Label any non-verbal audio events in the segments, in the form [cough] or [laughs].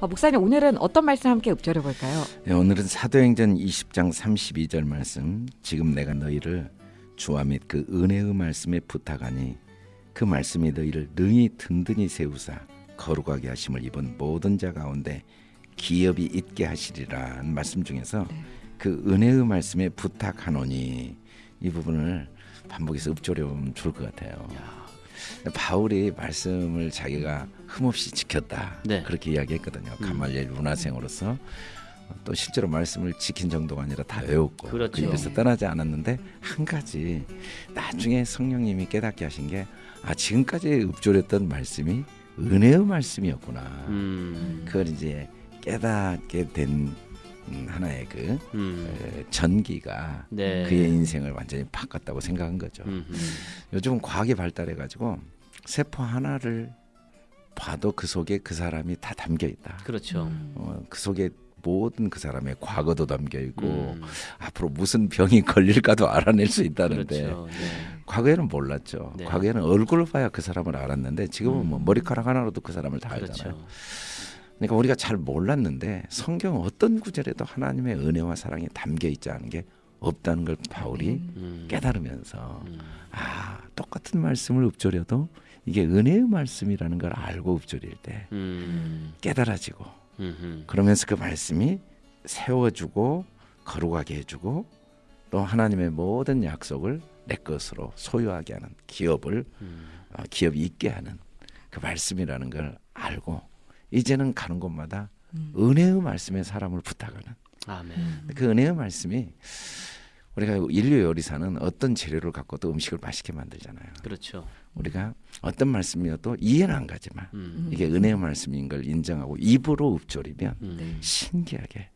어, 목사님 오늘은 어떤 말씀 함께 읊조려 볼까요? 네, 오늘은 사도행전 20장 32절 말씀 지금 내가 너희를 주와 및 그 은혜의 말씀에 부탁하니 그 말씀이 너희를 능히 든든히 세우사 거룩하게 하심을 입은 모든 자 가운데 기업이 있게 하시리라는 말씀 중에서 네. 그 은혜의 말씀에 부탁하노니 이 부분을 반복해서 읊조려 보면 좋을 것 같아요. 바울이 말씀을 자기가 흠없이 지켰다 네. 그렇게 이야기했거든요. 음. 가말리엘 문화생으로서 또 실제로 말씀을 지킨 정도가 아니라 다 외웠고 그렇죠. 그 입에서 떠나지 않았는데 한 가지 나중에 성령님이 깨닫게 하신 게 아 지금까지 읊조렸던 말씀이 은혜의 말씀이었구나. 음. 그걸 이제 깨닫게 된 음, 하나의 그 음. 에, 전기가 네. 그의 인생을 완전히 바꿨다고 생각한 거죠. 음. 음. 요즘은 과학이 발달해 가지고 세포 하나를 봐도 그 속에 그 사람이 다 담겨 있다. 그렇죠. 음. 어, 그 속에 모든 그 사람의 과거도 담겨 있고 음. 앞으로 무슨 병이 걸릴까도 알아낼 수 있다는데 그렇죠. 네. 과거에는 몰랐죠. 네. 과거에는 얼굴을 봐야 그 사람을 알았는데 지금은 뭐 머리카락 하나로도 그 사람을 다 알잖아요. 그러니까 우리가 잘 몰랐는데 성경 어떤 구절에도 하나님의 은혜와 사랑이 담겨 있지 않은 게 없다는 걸 바울이 음. 깨달으면서 음. 아 똑같은 말씀을 읊조려도 이게 은혜의 말씀이라는 걸 알고 읊조릴 때 음. 깨달아지고 음. 그러면서 그 말씀이 세워주고 거룩하게 해주고 또 하나님의 모든 약속을 내 것으로 소유하게 하는 기업을 음. 어, 기업이 있게 하는 그 말씀이라는 걸 알고 이제는 가는 곳마다 음. 은혜의 말씀에 사람을 부탁하는 아멘. 그 은혜의 말씀이 우리가 인류 요리사는 어떤 재료를 갖고도 음식을 맛있게 만들잖아요. 그렇죠. 우리가 어떤 말씀이어도 이해는 안 가지만 음. 이게 은혜의 말씀인 걸 인정하고 입으로 읊조리면 음. 네. 신기하게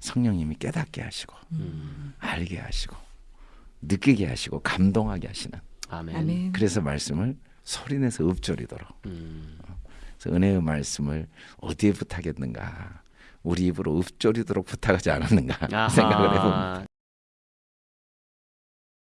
성령님이 깨닫게 하시고 음. 알게 하시고 느끼게 하시고 감동하게 하시는 아멘. 아멘. 그래서 말씀을 소리내서 읊조리도록 음. 은혜의 말씀을 어디에 부탁했는가 우리 입으로 읊조리도록 부탁하지 않았는가 [laughs] 아하. 생각을 해봅니다.